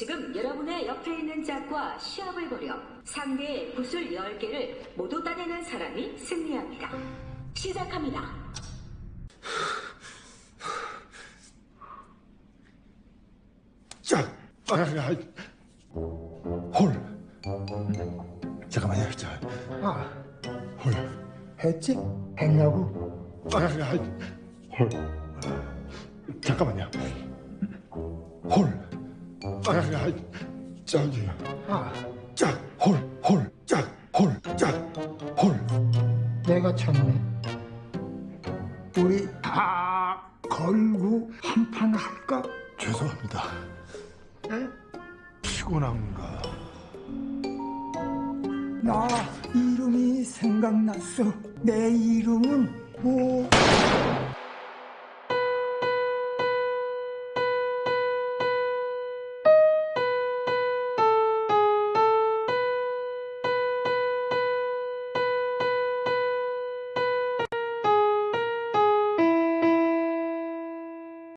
지금 여러분의 옆에 있는 짝과 시합을 벌여 상대의 구슬 10개를 모두 따내는 사람이 승리합니다. 시작합니다. 자, 아, 아, 홀. 잠깐만요, 자, 아, 홀. 했지? 했냐고? 아, 아, 홀. 잠깐만요. 홀. 아, 아, 저기, 아, 짝, 홀, 홀, 짝, 홀, 짝, 홀. 내가 쳤네. 우리 다 걸고 한 판 할까? 죄송합니다. 피곤한가? 나 이름이 생각났어. 내 이름은 뭐?